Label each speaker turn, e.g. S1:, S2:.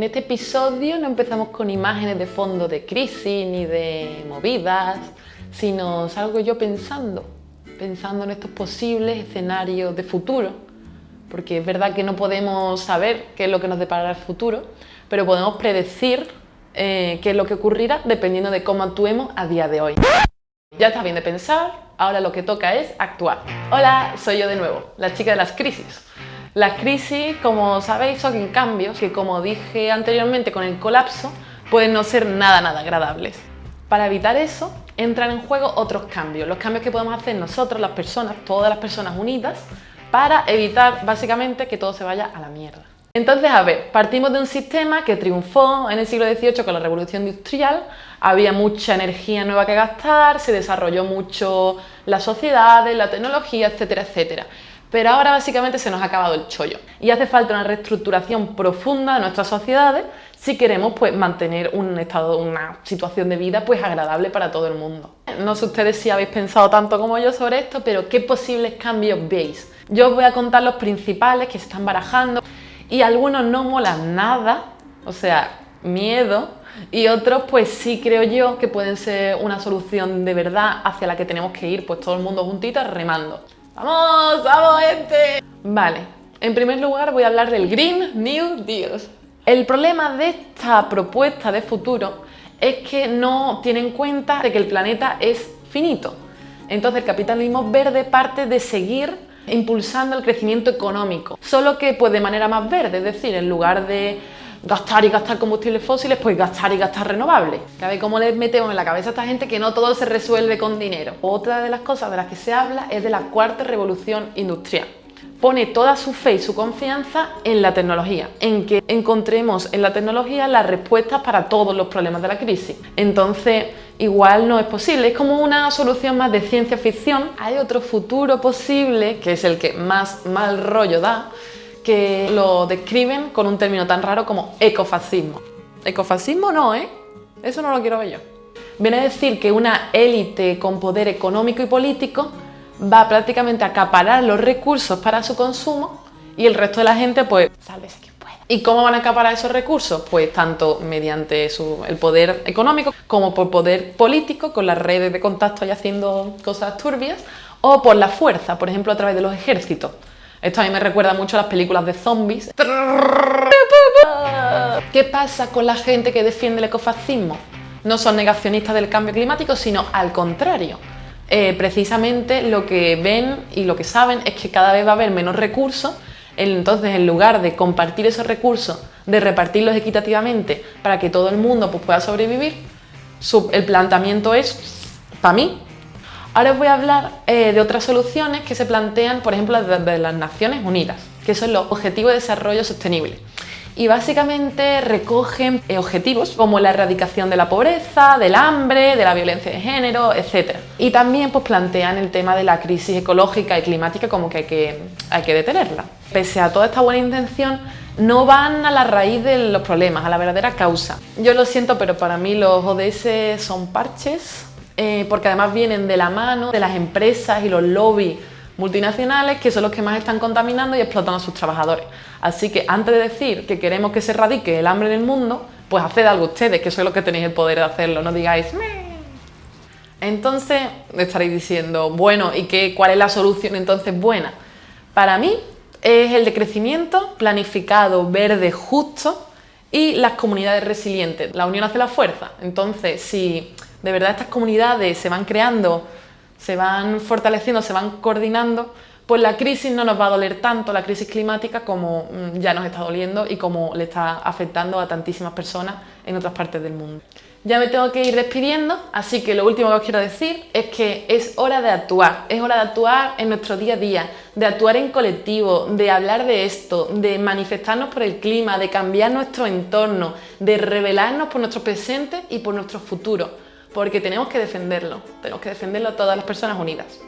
S1: En este episodio no empezamos con imágenes de fondo de crisis ni de movidas, sino salgo yo pensando, pensando en estos posibles escenarios de futuro, porque es verdad que no podemos saber qué es lo que nos deparará el futuro, pero podemos predecir eh, qué es lo que ocurrirá dependiendo de cómo actuemos a día de hoy. Ya está bien de pensar, ahora lo que toca es actuar. Hola, soy yo de nuevo, la chica de las crisis. Las crisis, como sabéis, son cambios que, como dije anteriormente con el colapso, pueden no ser nada, nada agradables. Para evitar eso, entran en juego otros cambios, los cambios que podemos hacer nosotros, las personas, todas las personas unidas, para evitar básicamente que todo se vaya a la mierda. Entonces, a ver, partimos de un sistema que triunfó en el siglo XVIII con la revolución industrial, había mucha energía nueva que gastar, se desarrolló mucho la sociedad, la tecnología, etcétera, etcétera. Pero ahora básicamente se nos ha acabado el chollo y hace falta una reestructuración profunda de nuestras sociedades si queremos pues, mantener un estado, una situación de vida pues, agradable para todo el mundo. No sé ustedes si habéis pensado tanto como yo sobre esto, pero ¿qué posibles cambios veis? Yo os voy a contar los principales que se están barajando y algunos no molan nada, o sea, miedo, y otros pues sí creo yo que pueden ser una solución de verdad hacia la que tenemos que ir pues todo el mundo juntitos remando. ¡Vamos! ¡Vamos, gente! Vale, en primer lugar voy a hablar del Green New Deal. El problema de esta propuesta de futuro es que no tiene en cuenta de que el planeta es finito. Entonces el capitalismo verde parte de seguir impulsando el crecimiento económico, solo que pues de manera más verde, es decir, en lugar de gastar y gastar combustibles fósiles, pues gastar y gastar renovables. ¿Sabes cómo les metemos en la cabeza a esta gente que no todo se resuelve con dinero? Otra de las cosas de las que se habla es de la cuarta revolución industrial. Pone toda su fe y su confianza en la tecnología, en que encontremos en la tecnología las respuestas para todos los problemas de la crisis. Entonces, igual no es posible, es como una solución más de ciencia ficción. Hay otro futuro posible, que es el que más mal rollo da, que lo describen con un término tan raro como ecofascismo. Ecofascismo no, ¿eh? Eso no lo quiero ver yo. Viene a decir que una élite con poder económico y político va prácticamente a acaparar los recursos para su consumo y el resto de la gente, pues, sálvese quien pueda. ¿Y cómo van a acaparar esos recursos? Pues tanto mediante el poder económico como por poder político, con las redes de contacto y haciendo cosas turbias, o por la fuerza, por ejemplo, a través de los ejércitos. Esto a mí me recuerda mucho a las películas de zombies. ¿Qué pasa con la gente que defiende el ecofascismo? No son negacionistas del cambio climático, sino al contrario. Eh, precisamente lo que ven y lo que saben es que cada vez va a haber menos recursos, entonces en lugar de compartir esos recursos, de repartirlos equitativamente para que todo el mundo pues, pueda sobrevivir, el planteamiento es, para mí, Ahora os voy a hablar eh, de otras soluciones que se plantean, por ejemplo, desde las Naciones Unidas, que son los Objetivos de Desarrollo Sostenible. Y básicamente recogen eh, objetivos como la erradicación de la pobreza, del hambre, de la violencia de género, etc. Y también pues, plantean el tema de la crisis ecológica y climática como que hay, que hay que detenerla. Pese a toda esta buena intención, no van a la raíz de los problemas, a la verdadera causa. Yo lo siento, pero para mí los ODS son parches eh, porque además vienen de la mano de las empresas y los lobbies multinacionales que son los que más están contaminando y explotando a sus trabajadores. Así que antes de decir que queremos que se erradique el hambre en el mundo, pues haced algo ustedes, que sois los que tenéis el poder de hacerlo, no digáis Meh". Entonces estaréis diciendo, bueno, ¿y qué, cuál es la solución entonces buena? Para mí es el de crecimiento planificado, verde, justo y las comunidades resilientes. La unión hace la fuerza. Entonces, si de verdad estas comunidades se van creando, se van fortaleciendo, se van coordinando, pues la crisis no nos va a doler tanto, la crisis climática, como mm, ya nos está doliendo y como le está afectando a tantísimas personas en otras partes del mundo. Ya me tengo que ir despidiendo, así que lo último que os quiero decir es que es hora de actuar, es hora de actuar en nuestro día a día, de actuar en colectivo, de hablar de esto, de manifestarnos por el clima, de cambiar nuestro entorno, de rebelarnos por nuestro presente y por nuestro futuro porque tenemos que defenderlo, tenemos que defenderlo todas las personas unidas.